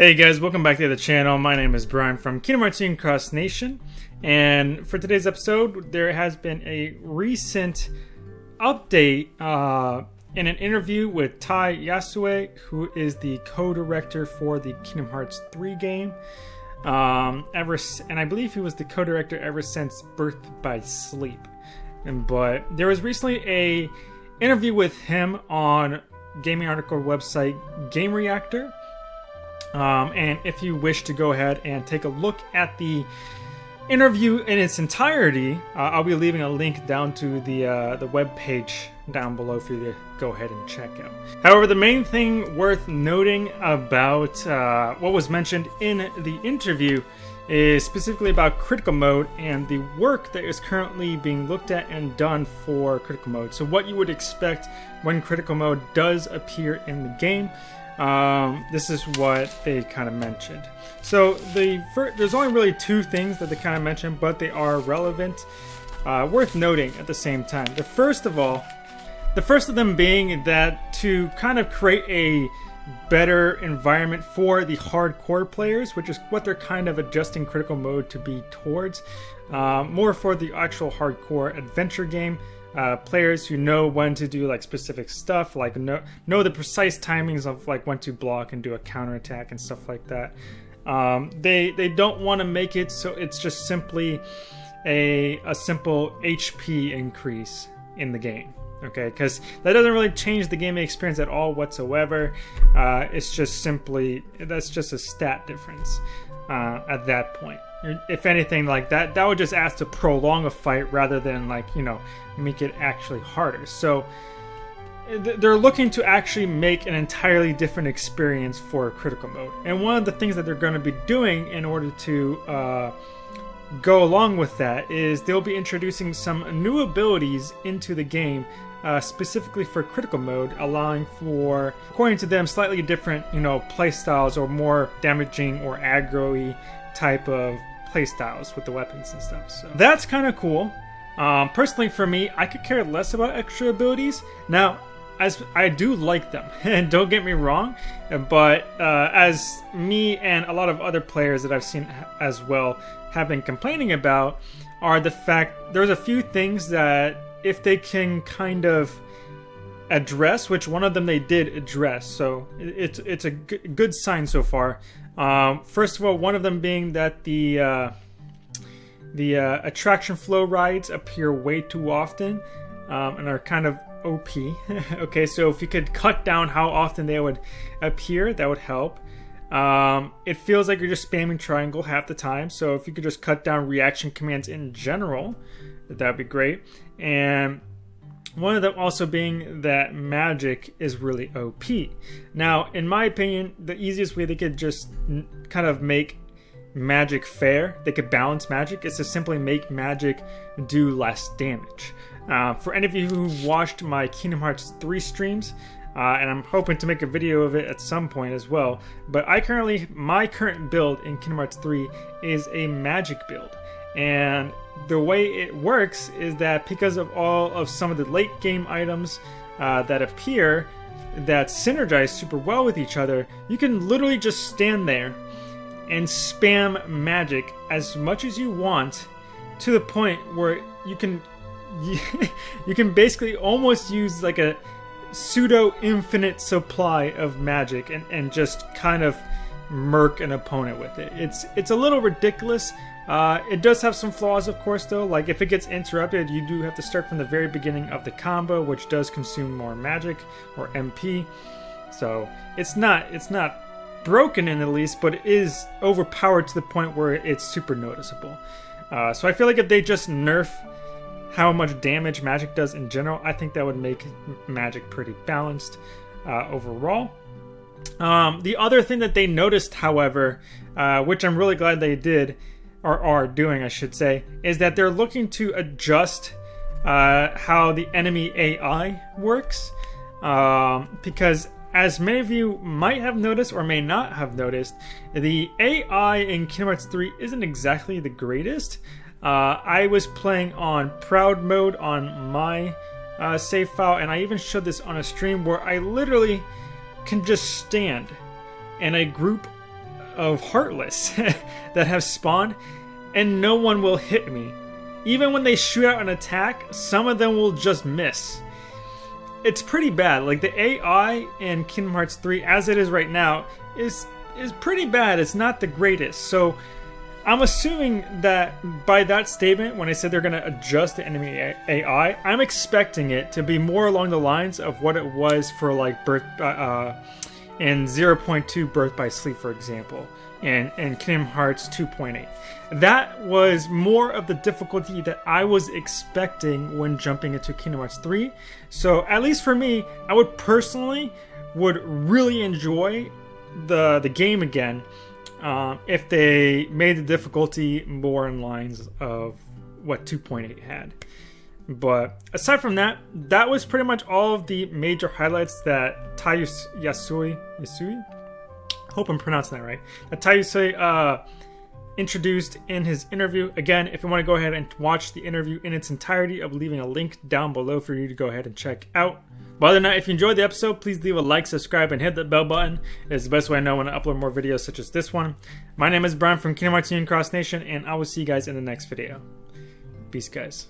Hey guys, welcome back to the channel. My name is Brian from Kingdom Hearts Cross Nation, and for today's episode, there has been a recent update uh, in an interview with Tai Yasue, who is the co-director for the Kingdom Hearts 3 game. Um, ever and I believe he was the co-director ever since Birth by Sleep. And but there was recently a interview with him on gaming article website Game Reactor um, and if you wish to go ahead and take a look at the interview in its entirety, uh, I'll be leaving a link down to the uh, the web page down below for you to go ahead and check out. However, the main thing worth noting about uh, what was mentioned in the interview is specifically about critical mode and the work that is currently being looked at and done for critical mode. So what you would expect when critical mode does appear in the game um, this is what they kind of mentioned. So the first, there's only really two things that they kind of mentioned, but they are relevant, uh, worth noting at the same time. The first of all, the first of them being that to kind of create a better environment for the hardcore players, which is what they're kind of adjusting critical mode to be towards, uh, more for the actual hardcore adventure game uh, players who know when to do like specific stuff, like know know the precise timings of like when to block and do a counter attack and stuff like that. Um, they they don't want to make it so it's just simply a a simple HP increase in the game. Okay, because that doesn't really change the gaming experience at all whatsoever. Uh, it's just simply that's just a stat difference uh, at that point if anything like that that would just ask to prolong a fight rather than like you know make it actually harder. So they're looking to actually make an entirely different experience for critical mode. And one of the things that they're going to be doing in order to uh, go along with that is they'll be introducing some new abilities into the game uh, specifically for critical mode, allowing for, according to them, slightly different, you know, playstyles or more damaging or aggro type of playstyles with the weapons and stuff. So that's kind of cool. Um, personally, for me, I could care less about extra abilities. Now, as I do like them, and don't get me wrong, but uh, as me and a lot of other players that I've seen as well have been complaining about, are the fact there's a few things that if they can kind of address, which one of them they did address, so it's it's a good sign so far. Um, first of all, one of them being that the uh, the uh, attraction flow rides appear way too often um, and are kind of OP. okay, so if you could cut down how often they would appear, that would help. Um, it feels like you're just spamming triangle half the time, so if you could just cut down reaction commands in general, that'd be great. And one of them also being that magic is really OP. Now, in my opinion, the easiest way they could just kind of make magic fair, they could balance magic, is to simply make magic do less damage. Uh, for any of you who watched my Kingdom Hearts 3 streams, uh, and I'm hoping to make a video of it at some point as well. But I currently, my current build in Kingdom Hearts 3 is a magic build. And the way it works is that because of all of some of the late game items uh, that appear that synergize super well with each other, you can literally just stand there and spam magic as much as you want to the point where you can you can basically almost use like a pseudo infinite supply of magic and, and just kind of murk an opponent with it. It's it's a little ridiculous. Uh, it does have some flaws, of course, though. Like if it gets interrupted, you do have to start from the very beginning of the combo, which does consume more magic or MP. So it's not it's not broken in the least, but it is overpowered to the point where it's super noticeable. Uh, so I feel like if they just nerf how much damage magic does in general, I think that would make magic pretty balanced uh, overall. Um, the other thing that they noticed, however, uh, which I'm really glad they did, or are doing, I should say, is that they're looking to adjust uh, how the enemy AI works. Um, because, as many of you might have noticed or may not have noticed, the AI in Kingdom Hearts 3 isn't exactly the greatest. Uh, I was playing on Proud mode on my uh, save file, and I even showed this on a stream where I literally can just stand and a group of Heartless that have spawned, and no one will hit me. Even when they shoot out an attack, some of them will just miss. It's pretty bad. Like the AI in Kingdom Hearts 3, as it is right now, is is pretty bad. It's not the greatest. So I'm assuming that by that statement, when I said they're going to adjust the enemy AI, I'm expecting it to be more along the lines of what it was for like Birth uh, uh in 0.2 Birth by Sleep, for example, and and Kingdom Hearts 2.8. That was more of the difficulty that I was expecting when jumping into Kingdom Hearts 3. So at least for me, I would personally would really enjoy the the game again uh, if they made the difficulty more in lines of what 2.8 had. But aside from that, that was pretty much all of the major highlights that Tayus Yasui Yasui. Hope I'm pronouncing that right. That Tayusui uh, introduced in his interview. Again, if you want to go ahead and watch the interview in its entirety, I'll be leaving a link down below for you to go ahead and check out. But other than that, if you enjoyed the episode, please leave a like, subscribe, and hit that bell button. It's the best way I know when I upload more videos such as this one. My name is Brian from Kingdom Hearts Union Cross Nation, and I will see you guys in the next video. Peace, guys.